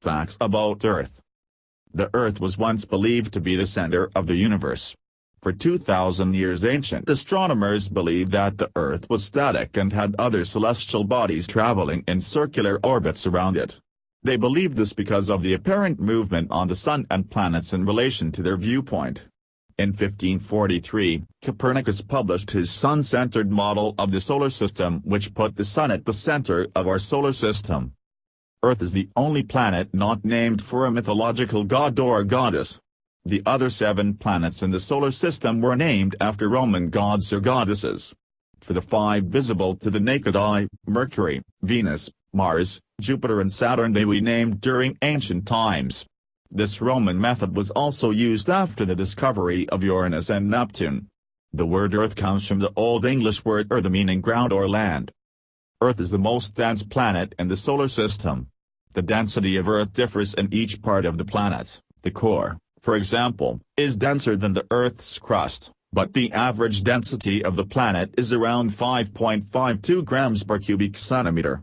Facts about Earth The Earth was once believed to be the center of the universe. For 2,000 years ancient astronomers believed that the Earth was static and had other celestial bodies traveling in circular orbits around it. They believed this because of the apparent movement on the Sun and planets in relation to their viewpoint. In 1543, Copernicus published his Sun-centered model of the solar system which put the Sun at the center of our solar system. Earth is the only planet not named for a mythological god or goddess. The other seven planets in the solar system were named after Roman gods or goddesses. For the five visible to the naked eye, Mercury, Venus, Mars, Jupiter and Saturn they were named during ancient times. This Roman method was also used after the discovery of Uranus and Neptune. The word Earth comes from the Old English word earth meaning ground or land. Earth is the most dense planet in the solar system. The density of Earth differs in each part of the planet. The core, for example, is denser than the Earth's crust, but the average density of the planet is around 5.52 grams per cubic centimeter.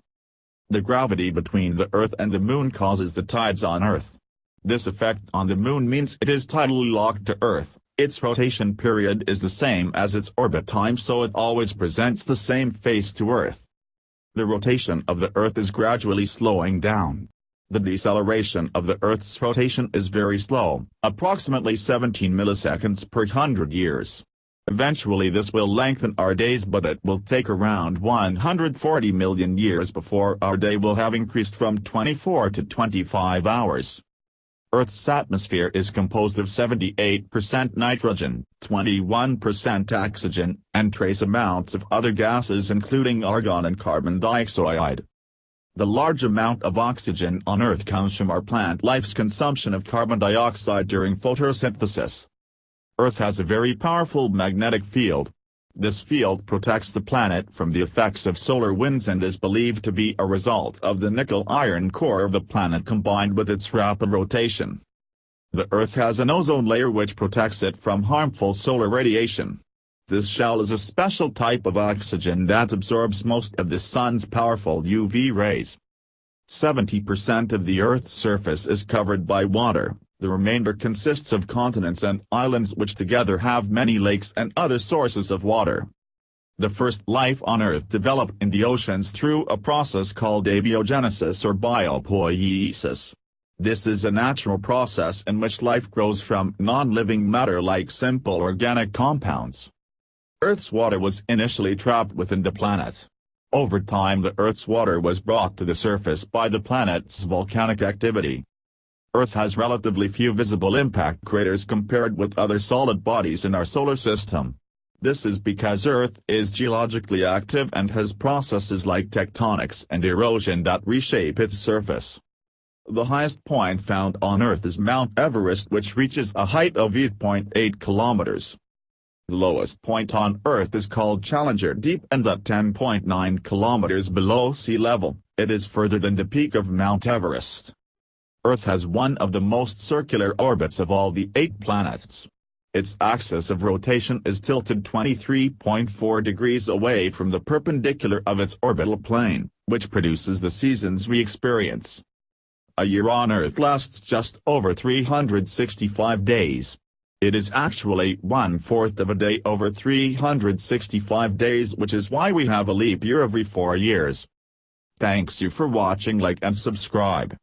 The gravity between the Earth and the Moon causes the tides on Earth. This effect on the Moon means it is tidally locked to Earth, its rotation period is the same as its orbit time so it always presents the same face to Earth the rotation of the Earth is gradually slowing down. The deceleration of the Earth's rotation is very slow, approximately 17 milliseconds per hundred years. Eventually this will lengthen our days but it will take around 140 million years before our day will have increased from 24 to 25 hours. Earth's atmosphere is composed of 78% nitrogen, 21% oxygen, and trace amounts of other gases including argon and carbon dioxide. The large amount of oxygen on Earth comes from our plant life's consumption of carbon dioxide during photosynthesis. Earth has a very powerful magnetic field, this field protects the planet from the effects of solar winds and is believed to be a result of the nickel-iron core of the planet combined with its rapid rotation. The Earth has an ozone layer which protects it from harmful solar radiation. This shell is a special type of oxygen that absorbs most of the sun's powerful UV rays. 70% of the Earth's surface is covered by water, the remainder consists of continents and islands which together have many lakes and other sources of water. The first life on Earth developed in the oceans through a process called abiogenesis or biopoiesis. This is a natural process in which life grows from non-living matter like simple organic compounds. Earth's water was initially trapped within the planet. Over time the Earth's water was brought to the surface by the planet's volcanic activity. Earth has relatively few visible impact craters compared with other solid bodies in our solar system. This is because Earth is geologically active and has processes like tectonics and erosion that reshape its surface. The highest point found on Earth is Mount Everest which reaches a height of 8.8 kilometers. The lowest point on Earth is called Challenger Deep and at 10.9 kilometers below sea level, it is further than the peak of Mount Everest. Earth has one of the most circular orbits of all the eight planets. Its axis of rotation is tilted 23.4 degrees away from the perpendicular of its orbital plane, which produces the seasons we experience. A year on Earth lasts just over 365 days. It is actually one-fourth of a day over 365 days which is why we have a leap year every four years. Thanks you for watching like and subscribe.